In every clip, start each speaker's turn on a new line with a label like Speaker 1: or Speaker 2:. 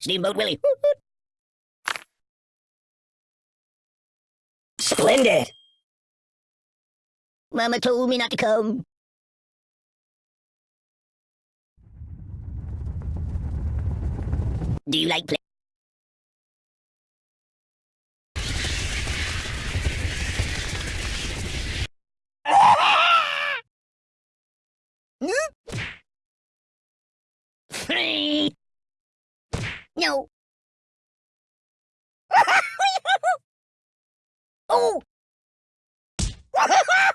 Speaker 1: Steamboat Willie. Splendid. Mama told me not to come. Do you like play? oh.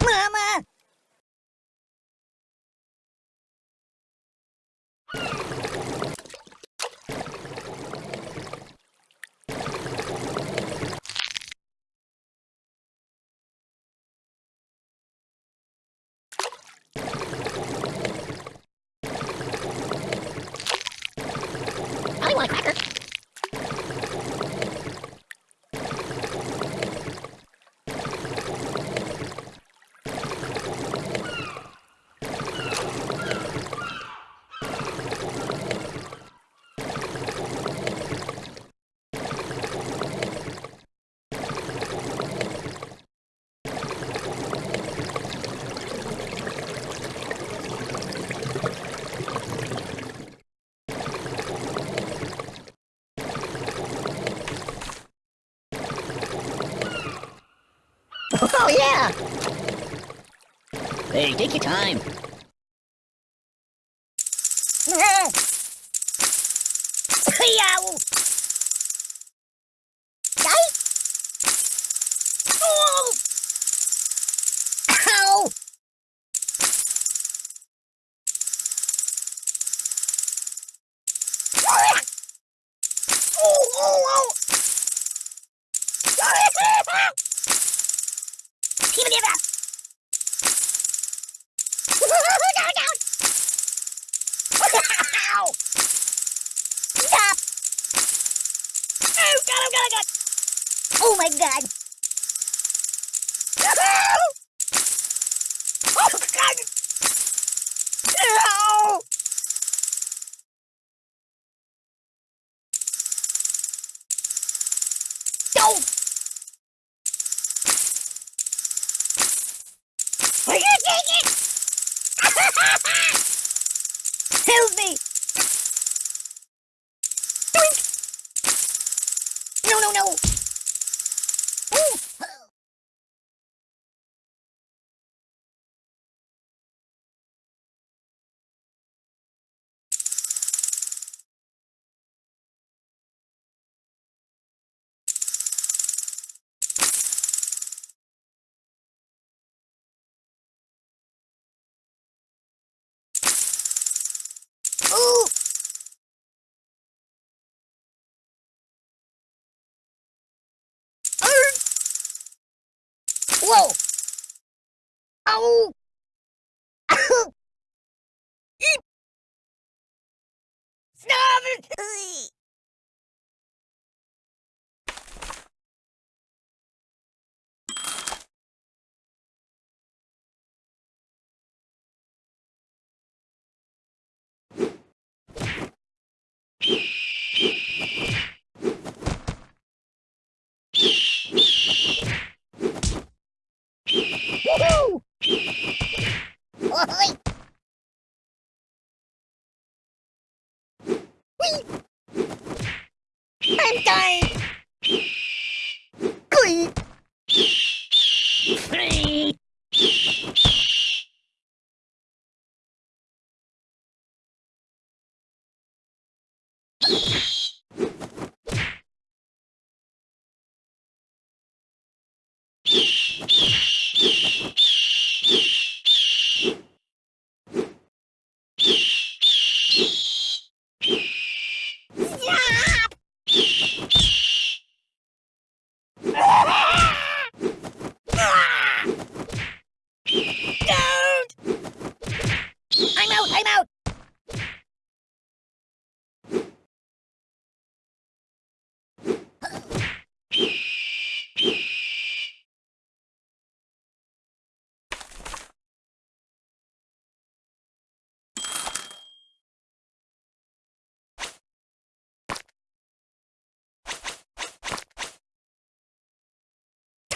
Speaker 1: Mama! I want a cracker. Oh, yeah! Hey, take your time. Yow! Die! Oh! Ow! Oh, oh, oh! Give me that! Down, down! Ow! Stop! Oh, God, oh, God, oh, God! Oh, my God! Oh, God! Ow! No! Are you taking it? Help me! Doink! No, no, no! Ooh. Ooh. Arr. Whoa! Ow! Ow! Eep! Stop it! Woohoo! Oi! Whee! I'm dying!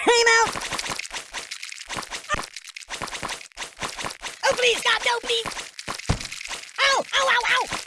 Speaker 1: Time out! Oh, please, God, no, please! Ow! Ow, ow, ow!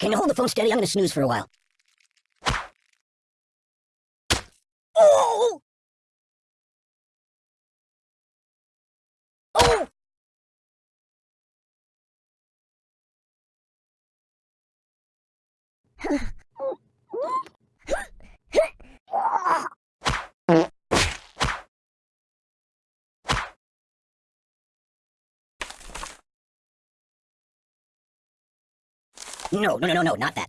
Speaker 2: Can you hold the phone steady? I'm gonna snooze for a while.
Speaker 1: Oh! Oh!
Speaker 2: No, no, no, no, no, not that.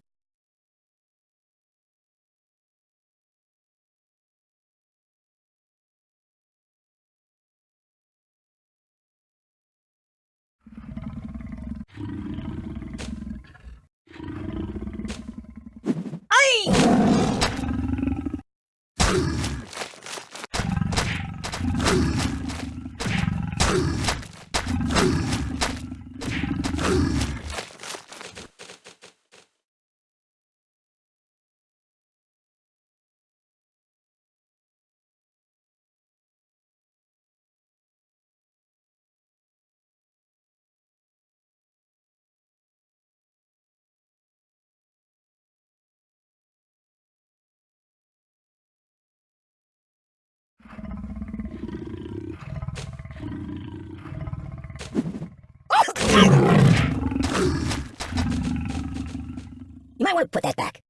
Speaker 2: You might want to put that back.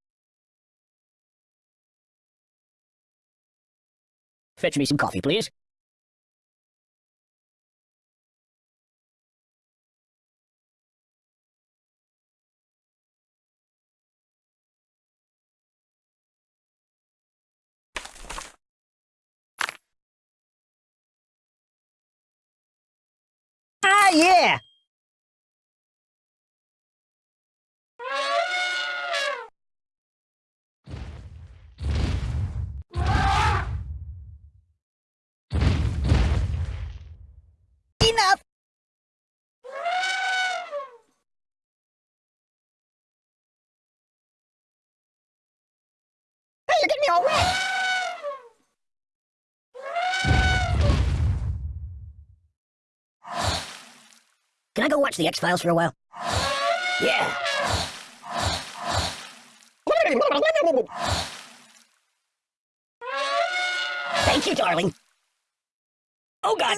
Speaker 2: Fetch me some coffee, please. Can I go watch the X-Files for a while? Yeah. Thank you, darling. Oh, God.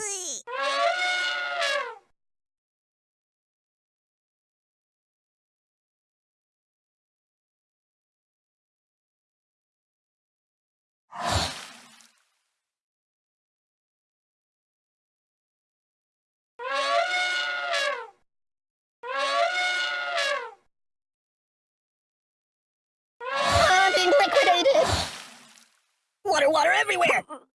Speaker 2: everywhere!